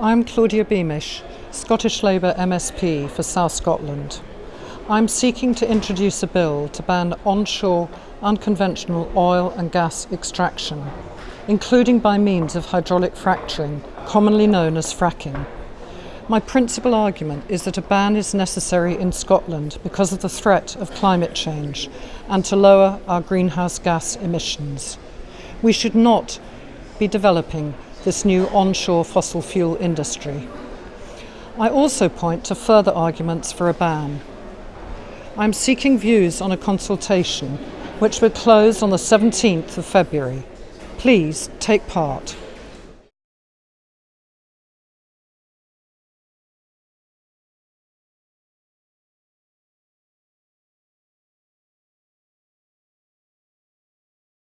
I'm Claudia Beamish, Scottish Labour MSP for South Scotland. I'm seeking to introduce a bill to ban onshore unconventional oil and gas extraction, including by means of hydraulic fracturing, commonly known as fracking. My principal argument is that a ban is necessary in Scotland because of the threat of climate change and to lower our greenhouse gas emissions. We should not be developing this new onshore fossil fuel industry. I also point to further arguments for a ban. I'm seeking views on a consultation which will close on the 17th of February. Please take part.